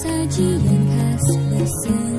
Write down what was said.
sajian khas bersendiri